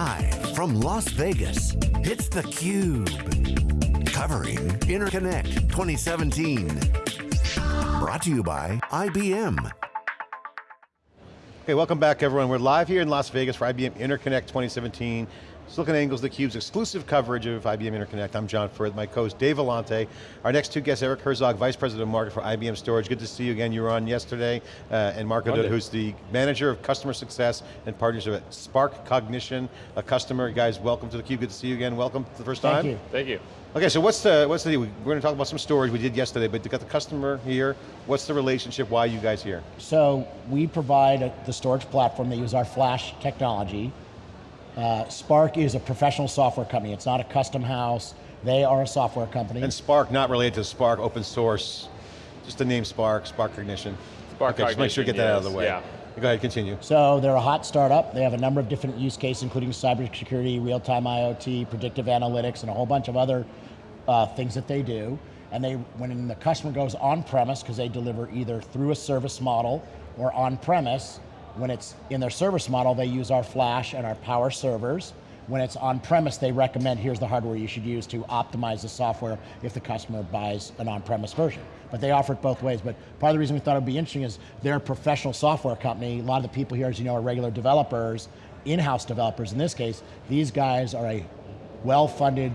Live from Las Vegas, it's theCUBE. Covering Interconnect 2017. Brought to you by IBM. Okay, welcome back everyone. We're live here in Las Vegas for IBM Interconnect 2017. SiliconANGLE's theCUBE's exclusive coverage of IBM Interconnect. I'm John Furrier, my co-host Dave Vellante. Our next two guests, Eric Herzog, Vice President of Market for IBM Storage. Good to see you again, you were on yesterday. Uh, and Mark Odud, who's the Manager of Customer Success and Partnership at Spark Cognition, a customer. Guys, welcome to theCUBE, good to see you again. Welcome for the first time. Thank you. Thank you. Okay, so what's the, what's the, we're going to talk about some storage we did yesterday, but you got the customer here. What's the relationship, why are you guys here? So we provide a, the storage platform, they use our flash technology. Uh, Spark is a professional software company. It's not a custom house. They are a software company. And Spark, not related to Spark, open source, just the name Spark, Spark Cognition. Spark okay, just make sure you get that yes, out of the way. Yeah. Go ahead, continue. So they're a hot startup. They have a number of different use cases, including cybersecurity, real-time IoT, predictive analytics, and a whole bunch of other uh, things that they do. And they, when the customer goes on-premise, because they deliver either through a service model or on-premise, when it's in their service model, they use our flash and our power servers. When it's on-premise, they recommend here's the hardware you should use to optimize the software if the customer buys an on-premise version. But they offer it both ways. But part of the reason we thought it would be interesting is they're a professional software company. A lot of the people here, as you know, are regular developers, in-house developers in this case. These guys are a well-funded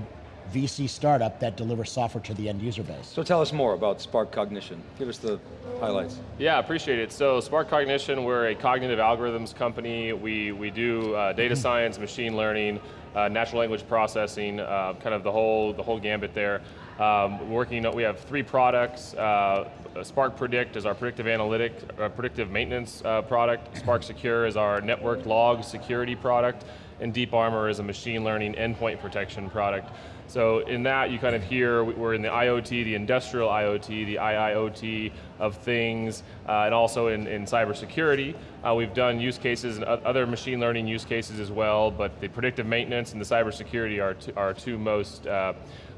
VC startup that delivers software to the end user base. So tell us more about Spark Cognition. Give us the highlights. Yeah, appreciate it. So Spark Cognition, we're a cognitive algorithms company. We, we do uh, data science, machine learning, uh, natural language processing, uh, kind of the whole, the whole gambit there. Um, working, we have three products. Uh, Spark Predict is our predictive analytic, uh, predictive maintenance uh, product. Spark Secure is our network log security product. And Deep Armor is a machine learning endpoint protection product. So in that, you kind of hear, we're in the IoT, the industrial IoT, the IIoT of things, uh, and also in, in cybersecurity. Uh, we've done use cases and other machine learning use cases as well, but the predictive maintenance and the cybersecurity are are two most, uh,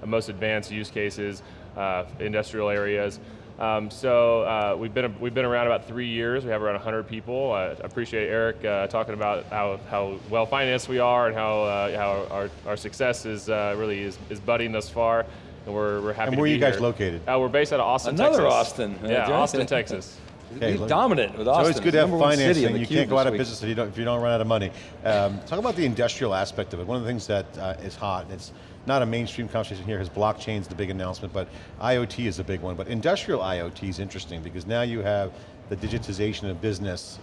most advanced use cases, uh, industrial areas. Um, so uh, we've been we've been around about three years. We have around 100 people. I appreciate Eric uh, talking about how, how well financed we are and how uh, how our, our success is uh, really is, is budding thus far. And we're, we're happy And where are you guys here. located? Uh, we're based out of Austin, Another Texas. Austin. Yeah, Austin, Texas. Okay, He's look- dominant with It's Austin. always good to have Number one city in financing. You can't go this out of week. business if you don't, if you don't run out of money. Um, talk about the industrial aspect of it. One of the things that uh, is hot, and it's not a mainstream conversation here, because blockchain's the big announcement, but IoT is a big one. But industrial IoT is interesting because now you have the digitization of business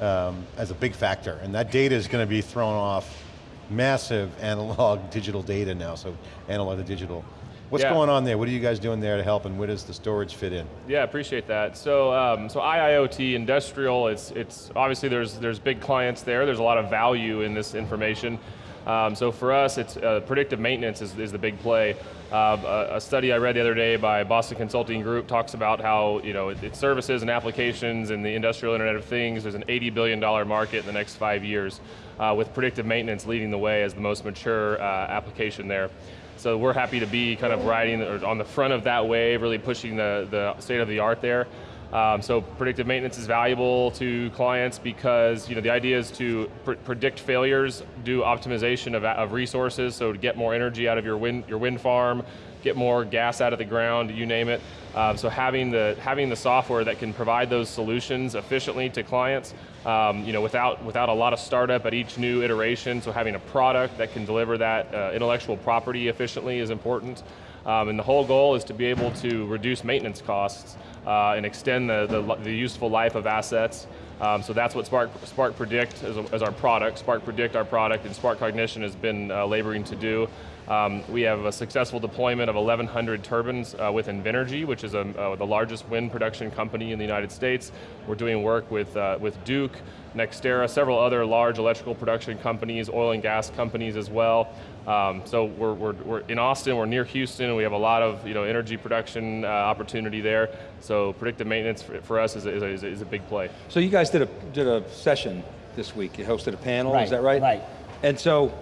um, as a big factor, and that data is going to be thrown off massive analog digital data now, so analog to digital. What's Yeah. going on there? What are you guys doing there to help, and where does the storage fit in? Yeah, appreciate that. So, um, so IIoT, industrial, it's, it's obviously there's, there's big clients there, there's a lot of value in this information. Um, so for us, it's uh, predictive maintenance is, is the big play. Uh, a, a study I read the other day by Boston Consulting Group talks about how you know it, it's services and applications in the industrial Internet of Things. There's an 80 billion dollar market in the next five years, uh, with predictive maintenance leading the way as the most mature uh, application there. So we're happy to be kind of riding on the front of that wave, really pushing the, the state of the art there. Um, so predictive maintenance is valuable to clients because you know the idea is to pr predict failures, do optimization of, of resources, so to get more energy out of your wind, your wind farm, get more gas out of the ground, you name it. Um, so having the, having the software that can provide those solutions efficiently to clients, um, you know, without, without a lot of startup at each new iteration, so having a product that can deliver that uh, intellectual property efficiently is important. Um, and the whole goal is to be able to reduce maintenance costs uh, and extend the, the, the, useful life of assets. Um, so that's what Spark, Spark Predict is, is, our product. Spark Predict, our product, and Spark Cognition has been uh, laboring to do. Um, we have a successful deployment of 1,100 turbines uh, with Invenergy, which is a, uh, the largest wind production company in the United States. We're doing work with, uh, with Duke, Nextera, several other large electrical production companies, oil and gas companies as well. Um, so we're, we're, we're, in Austin, we're near Houston, we have a lot of you know, energy production uh, opportunity there, so predictive maintenance for, for us is a, is, a, is a big play. So you guys did a, did a session this week, you hosted a panel, Right, is that right? right. And so,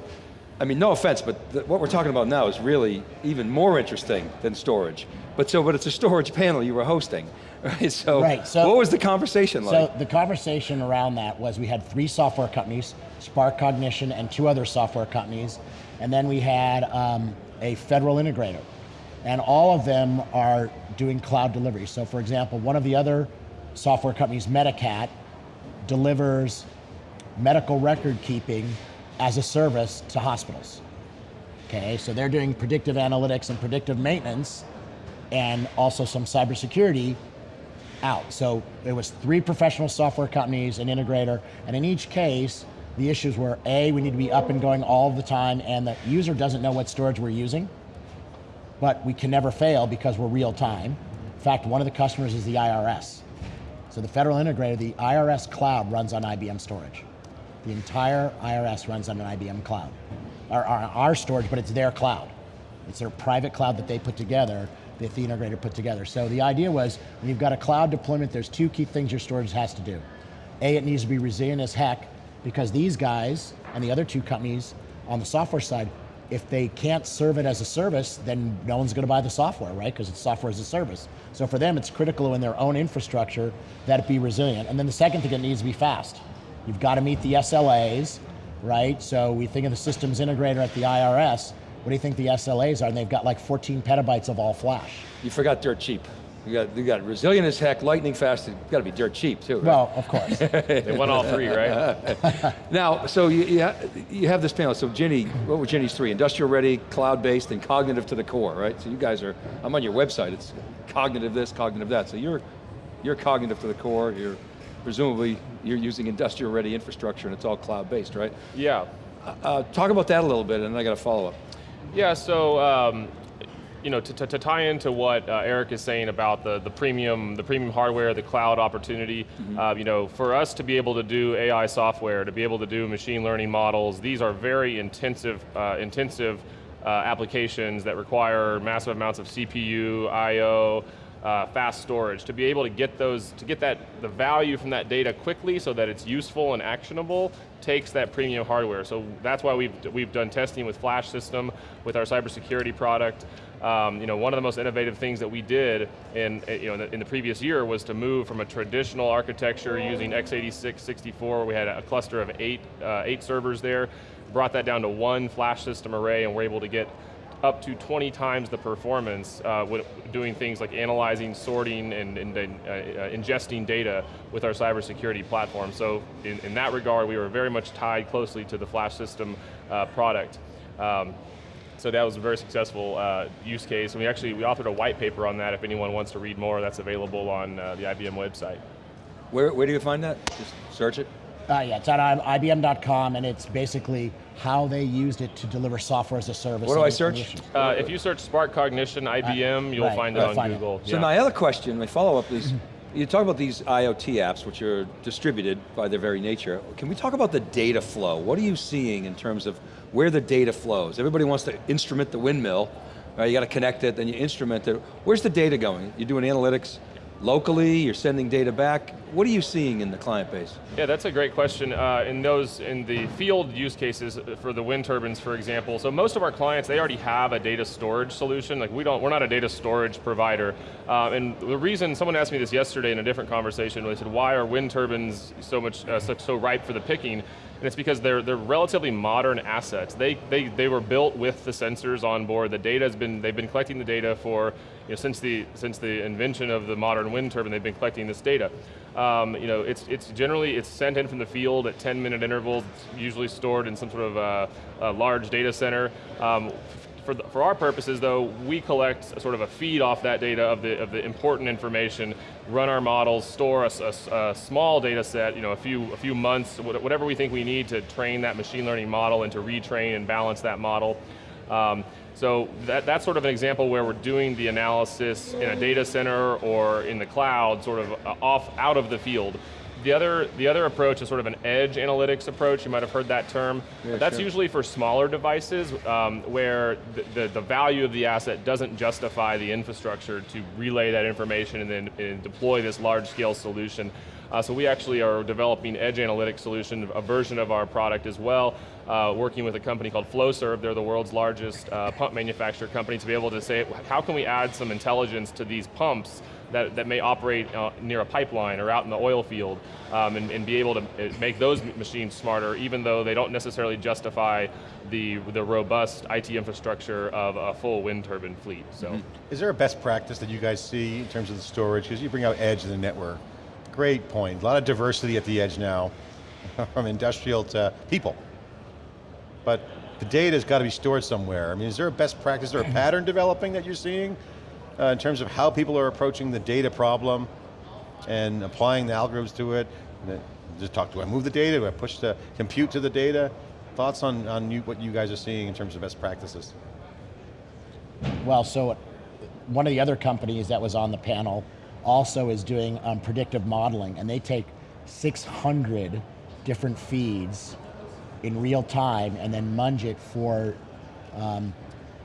I mean, no offense, but the, what we're talking about now is really even more interesting than storage. But so, but it's a storage panel you were hosting, right? So, Right, so- what was the conversation like? So the conversation around that was we had three software companies, Spark Cognition, and two other software companies. And then we had um, a federal integrator. And all of them are doing cloud delivery. So for example, one of the other software companies, Medicat, delivers medical record keeping as a service to hospitals. Okay, so they're doing predictive analytics and predictive maintenance and also some cybersecurity out. So it was three professional software companies, an integrator, and in each case, the issues were A, we need to be up and going all the time, and the user doesn't know what storage we're using, but we can never fail because we're real time. In fact, one of the customers is the IRS. So the federal integrator, the IRS cloud runs on IBM storage. The entire IRS runs on an IBM cloud. or, our, our storage, but it's their cloud. It's their private cloud that they put together, that the integrator put together. So the idea was, when you've got a cloud deployment, there's two key things your storage has to do. A, it needs to be resilient as heck, because these guys and the other two companies on the software side, if they can't serve it as a service, then no one's going to buy the software, right? Because it's software as a service. So for them, it's critical in their own infrastructure that it be resilient. And then the second thing, it needs to be fast. You've got to meet the SLAs, right? So we think of the systems integrator at the IRS. What do you think the SLAs are? And they've got like 14 petabytes of all flash. You forgot dirt cheap. You got, you got resilient as heck, lightning fast, it's got to be dirt cheap too, right? Well, of course. They won all three, right? Now, so you, you, ha you have this panel, so Ginny, what were Ginny's three? Industrial ready, cloud-based, and cognitive to the core, right? So you guys are, I'm on your website, it's cognitive this, cognitive that. So you're, you're cognitive to the core, you're, presumably, you're using industrial ready infrastructure and it's all cloud-based, right? Yeah. Uh, talk about that a little bit and then I got a follow-up. Yeah, so um, you know, to, to, to, tie into what uh, Eric is saying about the, the premium, the premium hardware, the cloud opportunity, mm -hmm. uh, you know, for us to be able to do AI software, to be able to do machine learning models, these are very intensive, uh, intensive uh, applications that require massive amounts of CPU, I/O, uh, fast storage, to be able to get those, to get that, the value from that data quickly so that it's useful and actionable, takes that premium hardware. So that's why we've, we've done testing with Flash System, with our cybersecurity product. Um, you know, one of the most innovative things that we did in, you know, in the, in, the, previous year was to move from a traditional architecture using x86 64, we had a cluster of eight, uh, eight servers there, brought that down to one flash system array and we're able to get up to 20 times the performance uh, doing things like analyzing, sorting, and, and uh, uh, ingesting data with our cybersecurity platform. So in, in, that regard, we were very much tied closely to the flash system uh, product. Um, so that was a very successful uh, use case, and we actually we authored a white paper on that. If anyone wants to read more, that's available on uh, the IBM website. Where, where do you find that? Just search it? Uh, yeah, it's on IBM.com, and it's basically how they used it to deliver software as a service. What do I search? Uh, if you search Spark Cognition IBM, you'll right, find it right, on find Google. It. So yeah. my other question, my follow-up is, you talk about these IoT apps, which are distributed by their very nature. Can we talk about the data flow? What are you seeing in terms of where the data flows? Everybody wants to instrument the windmill, right? You got to connect it, then you instrument it. Where's the data going? You're doing analytics, locally, you're sending data back. What are you seeing in the client base? Yeah, that's a great question. Uh, in those, in the field use cases for the wind turbines, for example, so most of our clients, they already have a data storage solution. Like we don't, we're not a data storage provider. Uh, and the reason, someone asked me this yesterday in a different conversation, they said, why are wind turbines so much, uh, so, so ripe for the picking? And it's because they're, they're relatively modern assets. They, they, they were built with the sensors on board. The data has been, they've been collecting the data for, you know, since the, since the invention of the modern wind turbine, they've been collecting this data. Um, you know, it's, it's generally, it's sent in from the field at 10 minute intervals, usually stored in some sort of uh, a large data center. Um, for, the, for our purposes though, we collect sort of a feed off that data of the, of the important information, run our models, store a, a, a, small data set, you know, a few, a few months, whatever we think we need to train that machine learning model and to retrain and balance that model. Um, so that, that's sort of an example where we're doing the analysis in a data center or in the cloud, sort of uh, off, out of the field. The other, the other approach is sort of an edge analytics approach, you might have heard that term. Yeah, That's sure. usually for smaller devices um, where the, the, the, value of the asset doesn't justify the infrastructure to relay that information and then and deploy this large scale solution. Uh, so we actually are developing edge analytics solution, a version of our product as well, uh, working with a company called Flowserve. They're the world's largest uh, pump manufacturer company to be able to say, how can we add some intelligence to these pumps that, that may operate uh, near a pipeline or out in the oil field um, and, and be able to uh, make those machines smarter even though they don't necessarily justify the, the robust IT infrastructure of a full wind turbine fleet, so. Mm -hmm. Is there a best practice that you guys see in terms of the storage? Because you bring out edge in the network. Great point, a lot of diversity at the edge now, from industrial to people. But the data's got to be stored somewhere. I mean, is there a best practice or a pattern developing that you're seeing uh, in terms of how people are approaching the data problem and applying the algorithms to it? Just talk, do I move the data? Do I push the compute to the data? Thoughts on, on you, what you guys are seeing in terms of best practices? Well, so one of the other companies that was on the panel also is doing um, predictive modeling, and they take 600 different feeds in real time and then munge it for um,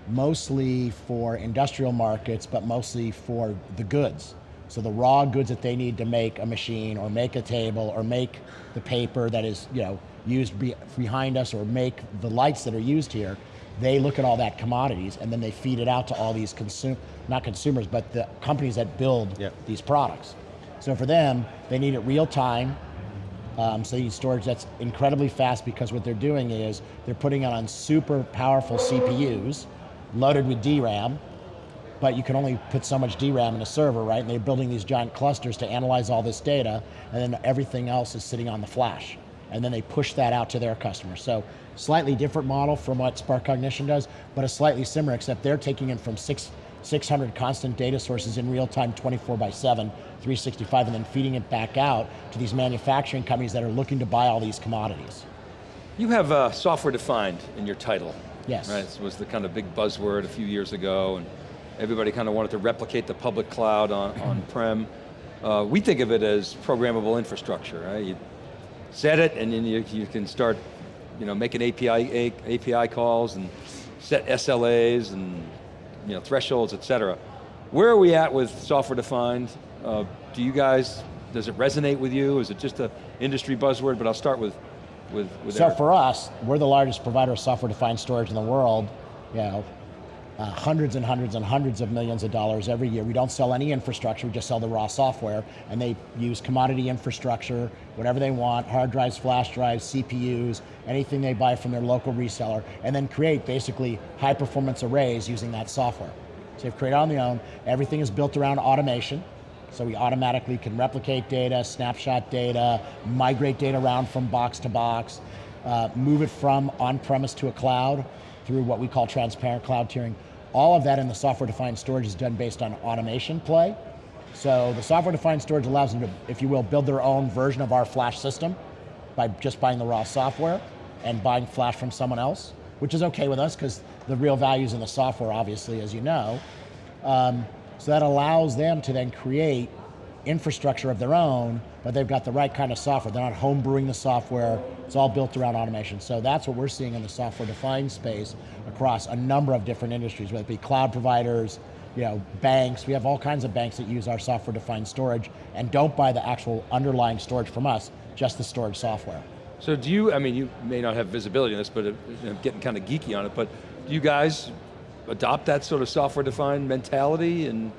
mostly for industrial markets, but mostly for the goods. So the raw goods that they need to make a machine or make a table or make the paper that is you know, used be behind us or make the lights that are used here, they look at all that commodities and then they feed it out to all these consum not consumers, but the companies that build yep. these products. So for them, they need it real time, um, so you need storage that's incredibly fast because what they're doing is they're putting it on super powerful CPUs loaded with DRAM, but you can only put so much DRAM in a server, right? And they're building these giant clusters to analyze all this data, and then everything else is sitting on the flash. And then they push that out to their customers. So slightly different model from what Spark Cognition does, but a slightly similar, except they're taking it from six 600 constant data sources in real time 24 by 7, 365, and then feeding it back out to these manufacturing companies that are looking to buy all these commodities. You have uh, software defined in your title. Yes. Right, this was the kind of big buzzword a few years ago, and everybody kind of wanted to replicate the public cloud on, on prem. Uh, we think of it as programmable infrastructure, right? You set it, and then you, you can start you know, making API, API calls and set SLAs and you know, thresholds, et cetera. Where are we at with software defined? Uh, do you guys, does it resonate with you? Is it just an industry buzzword? But I'll start with, with, with So Eric. for us, we're the largest provider of software defined storage in the world. You know, uh, hundreds and hundreds and hundreds of millions of dollars every year. We don't sell any infrastructure, we just sell the raw software, and they use commodity infrastructure, whatever they want, hard drives, flash drives, CPUs, anything they buy from their local reseller, and then create basically high performance arrays using that software. So they've created on their own, everything is built around automation, so we automatically can replicate data, snapshot data, migrate data around from box to box, uh, move it from on-premise to a cloud through what we call transparent cloud tiering. All of that in the software-defined storage is done based on automation play. So the software-defined storage allows them to, if you will, build their own version of our flash system by just buying the raw software and buying flash from someone else, which is okay with us because the real value is in the software, obviously, as you know. Um, so that allows them to then create infrastructure of their own, but they've got the right kind of software. They're not homebrewing the software. It's all built around automation. So that's what we're seeing in the software-defined space across a number of different industries, whether it be cloud providers, you know, banks. We have all kinds of banks that use our software-defined storage and don't buy the actual underlying storage from us, just the storage software. So do you, I mean, you may not have visibility on this, but uh, I'm getting kind of geeky on it, but do you guys adopt that sort of software-defined mentality and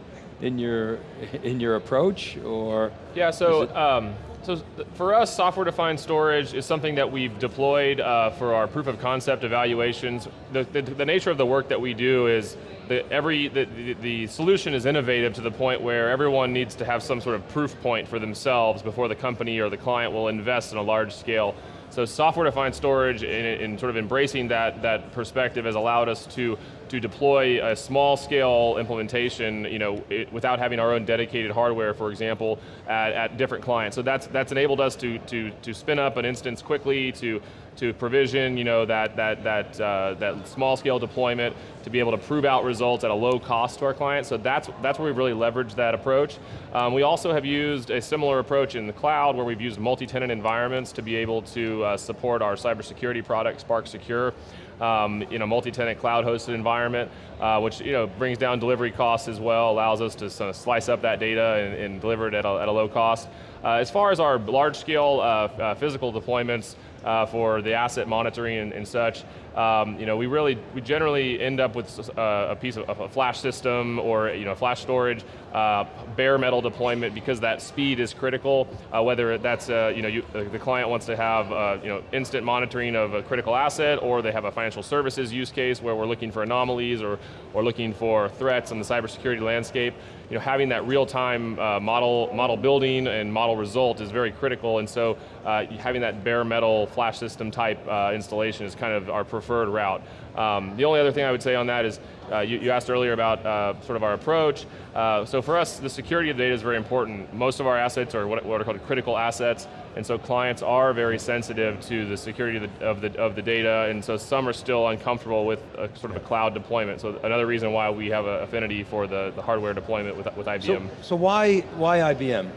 in your in your approach, or? Yeah, so, um, so for us, software-defined storage is something that we've deployed uh, for our proof of concept evaluations. The, the, the, nature of the work that we do is that every, the, the, the solution is innovative to the point where everyone needs to have some sort of proof point for themselves before the company or the client will invest in a large scale so software-defined storage and, sort of embracing that, that perspective has allowed us to, to deploy a small scale implementation you know, it, without having our own dedicated hardware, for example, at, at different clients. So that's, that's enabled us to, to, to spin up an instance quickly, to, to provision you know, that, that, that, uh, that small scale deployment, to be able to prove out results at a low cost to our clients. So that's, that's where we've really leveraged that approach. Um, we also have used a similar approach in the cloud where we've used multi-tenant environments to be able to uh, support our cybersecurity product, Spark Secure. Um, in a multi-tenant cloud-hosted environment, uh, which you know brings down delivery costs as well, allows us to sort of slice up that data and, and deliver it at a, at a, low cost. Uh, as far as our large-scale uh, uh, physical deployments, uh, for the asset monitoring and, and such, um, you know, we really, we generally end up with uh, a piece of a flash system or you know, flash storage, uh, bare metal deployment because that speed is critical, uh, whether that's, uh, you know, you, the client wants to have, uh, you know, instant monitoring of a critical asset or they have a financial services use case where we're looking for anomalies or, or looking for threats in the cybersecurity landscape. You know, having that real-time uh, model, model building and model result is very critical and so having that bare metal flash system type installation is kind of our preferred route. Um, the only other thing I would say on that is, uh, you, you, asked earlier about uh, sort of our approach. Uh, so for us, the security of the data is very important. Most of our assets are what, what are called critical assets, and so clients are very sensitive to the security of the, of the, of the data, and so some are still uncomfortable with a, sort of a cloud deployment. So another reason why we have an affinity for the, the hardware deployment with, with IBM. So, so why, why IBM?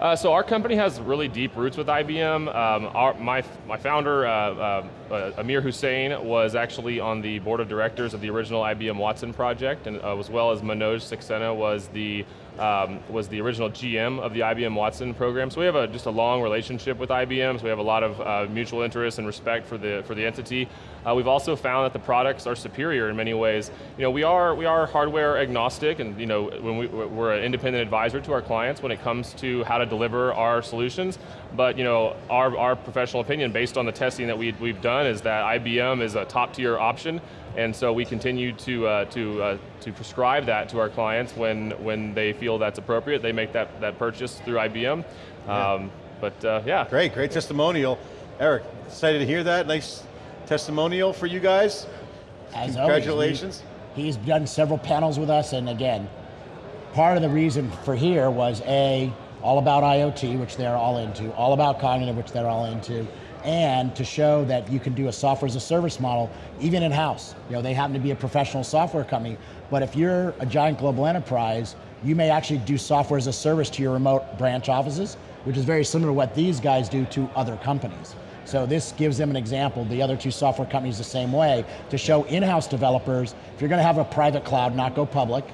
Uh, so our company has really deep roots with IBM. Um, our, my, my founder, uh, uh, uh, Amir Hussain, was actually on the board of directors of the original IBM Watson project, and uh, as well as Manoj Saxena was the um, was the original GM of the IBM Watson program. So we have a, just a long relationship with IBM, so we have a lot of uh, mutual interest and respect for the, for the entity. Uh, we've also found that the products are superior in many ways. You know, we are, we are hardware agnostic and you know, when we, we're an independent advisor to our clients when it comes to how to deliver our solutions, but you know, our, our professional opinion based on the testing that we, we've done is that IBM is a top tier option and so we continue to, uh, to, uh, to prescribe that to our clients when, when they feel that's appropriate. They make that, that purchase through IBM. Yeah. Um, but uh, yeah. Great, great testimonial. Eric, excited to hear that. Nice testimonial for you guys. As Congratulations. Always, he's done several panels with us and again, part of the reason for here was A, all about IoT, which they're all into, all about cognitive, which they're all into, and to show that you can do a software as a service model, even in-house. You know, they happen to be a professional software company, but if you're a giant global enterprise, you may actually do software as a service to your remote branch offices, which is very similar to what these guys do to other companies. So this gives them an example, the other two software companies the same way, to show in-house developers, if you're going to have a private cloud, not go public,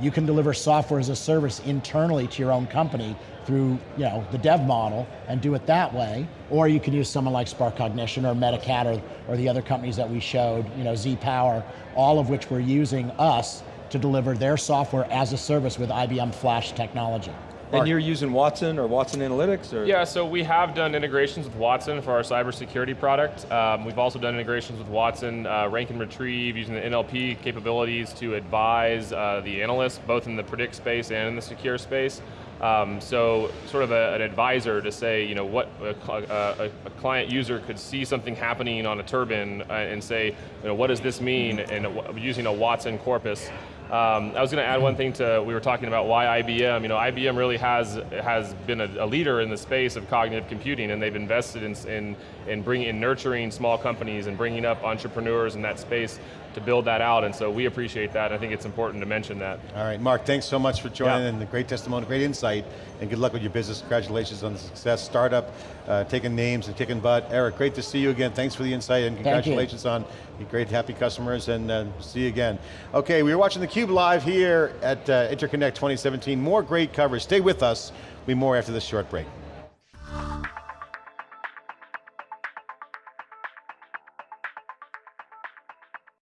you can deliver software as a service internally to your own company through you know, the dev model and do it that way, or you can use someone like Spark Cognition or Medicat or, or the other companies that we showed, you know, Z-Power, all of which were using us to deliver their software as a service with IBM Flash technology. And you're using Watson or Watson Analytics? Or? Yeah, so we have done integrations with Watson for our cybersecurity product. Um, we've also done integrations with Watson, uh, rank and retrieve, using the NLP capabilities to advise uh, the analysts, both in the predict space and in the secure space. Um, so sort of a, an advisor to say, you know, what a, a, a, client user could see something happening on a turbine uh, and say, you know, what does this mean? And using a Watson corpus um, I was going to add one thing to, we were talking about why IBM, you know, IBM really has, has been a, a leader in the space of cognitive computing and they've invested in, in, in, bringing, in nurturing small companies and bringing up entrepreneurs in that space to build that out, and so we appreciate that. I think it's important to mention that. All right, Mark, thanks so much for joining yeah. and the great testimony, great insight, and good luck with your business. Congratulations on the success. Startup, uh, taking names and kicking butt. Eric, great to see you again. Thanks for the insight and congratulations on your great happy customers and uh, see you again. Okay, we are watching theCUBE live here at uh, Interconnect 2017. More great coverage. Stay with us. We'll be more after this short break.